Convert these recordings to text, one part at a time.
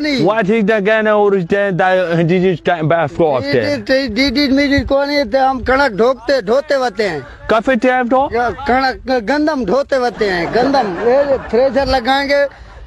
What is the back off there کونی تے ہم کڑک ڈھوکتے ڈھوتے وتے ہیں۔ Coffee time to کڑک گندم ڈھوتے وتے ہیں گندم۔ تھریشر لگائیں گے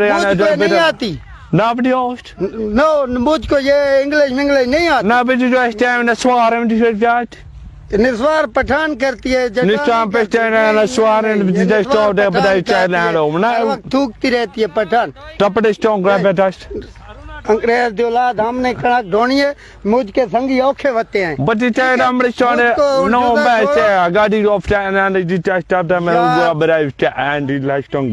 نہیں آتی Nobody host. نو مجھ کو یہ انگلش منگلش نہیں آتی Nobody just down the swarm to that. نسوار پٹھان کرتی ہے جگہ نسوار پٹھان ہے، ہے، نسوار ہے، یہ بجے نسوار اسٹور دے، بدائی چائے ہے، لے لو، وقت تھوکتی رہتی ہے Pathan stone grab it us. انگریز دی اولاد ہم نے کڑک ڈھونی ہے مجھ کے سنگی اوکھے وتے ہیں But the time I'm restore مجھ کو no جدا bad چھوڑو۔ there. I got it off time and the just stop them and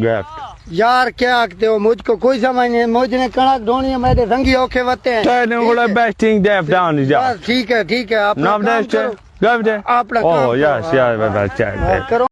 Yeah. یار کیا آکتے ہو؟ مجھ کو کوئی سمجھ نہیں مجھ نے کڑک ڈھونی ہے میرے سنگی اوکھے وتے ہیں۔ best thing they have done is بس ٹھیک ہے ٹھیک ہے آپ Now کام کرو. اپنا کام کرو، ہاں، it. کرو۔